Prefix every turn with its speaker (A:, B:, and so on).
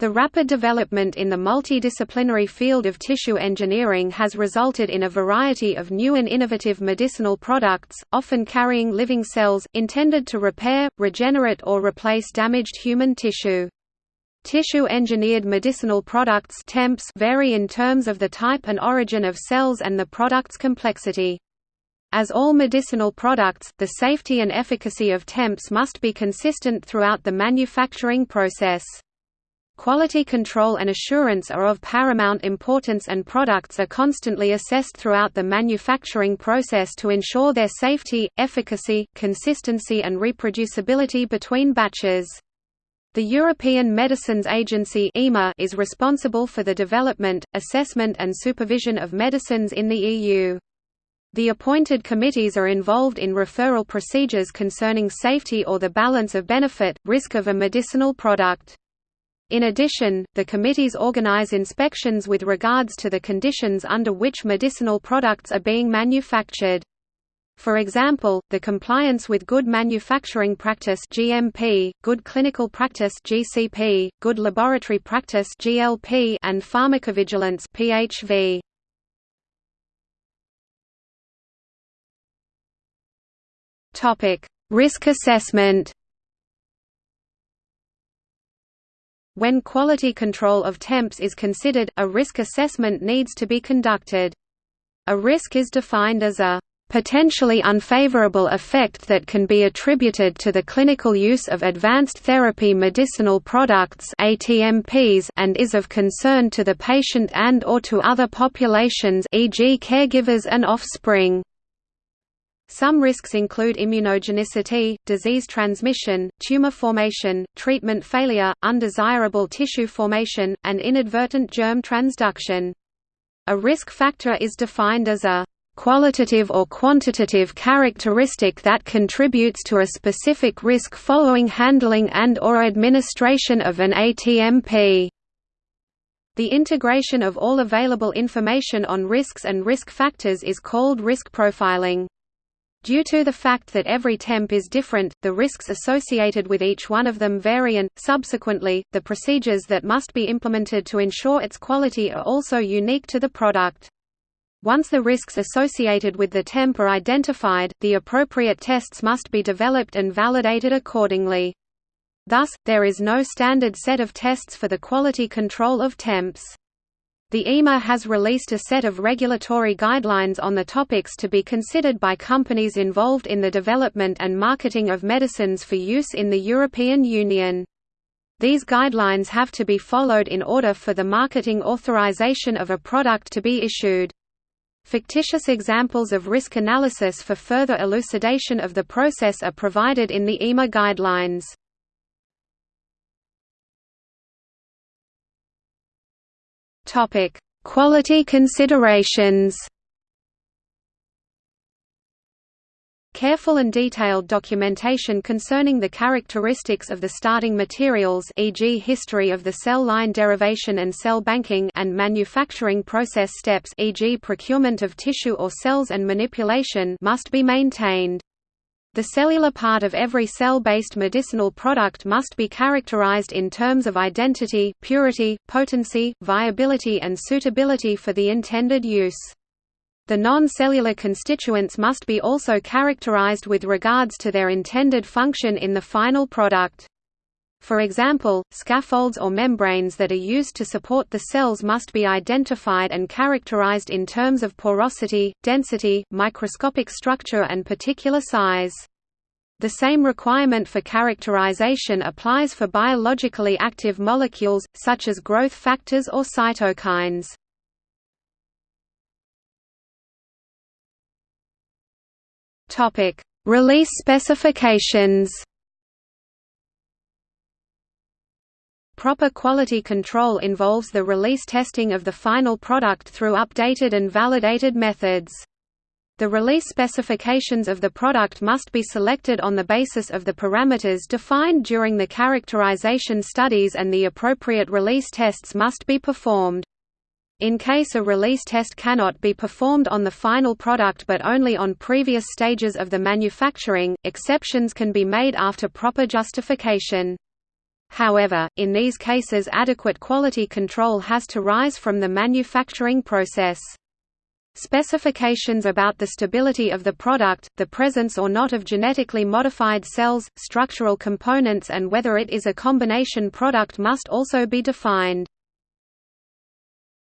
A: The rapid development in the multidisciplinary field of tissue engineering has resulted in a variety of new and innovative medicinal products, often carrying living cells, intended to repair, regenerate or replace damaged human tissue. Tissue-engineered medicinal products temps vary in terms of the type and origin of cells and the product's complexity. As all medicinal products, the safety and efficacy of temps must be consistent throughout the manufacturing process. Quality control and assurance are of paramount importance and products are constantly assessed throughout the manufacturing process to ensure their safety, efficacy, consistency and reproducibility between batches. The European Medicines Agency is responsible for the development, assessment and supervision of medicines in the EU. The appointed committees are involved in referral procedures concerning safety or the balance of benefit, risk of a medicinal product. In addition, the committees organize inspections with regards to the conditions under which medicinal products are being manufactured. For example, the compliance with good manufacturing practice (GMP), good clinical practice (GCP), good laboratory practice (GLP), and pharmacovigilance (PHV). Topic: Risk assessment. When quality control of temps is considered, a risk assessment needs to be conducted. A risk is defined as a potentially unfavorable effect that can be attributed to the clinical use of advanced therapy medicinal products ATMPs and is of concern to the patient and or to other populations e.g. caregivers and offspring. Some risks include immunogenicity, disease transmission, tumor formation, treatment failure, undesirable tissue formation, and inadvertent germ transduction. A risk factor is defined as a qualitative or quantitative characteristic that contributes to a specific risk following handling and or administration of an ATMP. The integration of all available information on risks and risk factors is called risk profiling. Due to the fact that every temp is different, the risks associated with each one of them vary and, subsequently, the procedures that must be implemented to ensure its quality are also unique to the product. Once the risks associated with the temp are identified, the appropriate tests must be developed and validated accordingly. Thus, there is no standard set of tests for the quality control of temps. The EMA has released a set of regulatory guidelines on the topics to be considered by companies involved in the development and marketing of medicines for use in the European Union. These guidelines have to be followed in order for the marketing authorization of a product to be issued. Fictitious examples of risk analysis for further elucidation of the process are provided in the EMA guidelines. Topic: Quality considerations. Careful and detailed documentation concerning the characteristics of the starting materials e.g. history of the cell line derivation and cell banking and manufacturing process steps e.g. procurement of tissue or cells and manipulation must be maintained. The cellular part of every cell-based medicinal product must be characterized in terms of identity, purity, potency, viability and suitability for the intended use. The non-cellular constituents must be also characterized with regards to their intended function in the final product. For example, scaffolds or membranes that are used to support the cells must be identified and characterized in terms of porosity, density, microscopic structure and particle size. The same requirement for characterization applies for biologically active molecules, such as growth factors or cytokines. Release specifications Proper quality control involves the release testing of the final product through updated and validated methods. The release specifications of the product must be selected on the basis of the parameters defined during the characterization studies and the appropriate release tests must be performed. In case a release test cannot be performed on the final product but only on previous stages of the manufacturing, exceptions can be made after proper justification. However, in these cases adequate quality control has to rise from the manufacturing process. Specifications about the stability of the product, the presence or not of genetically modified cells, structural components and whether it is a combination product must also be defined.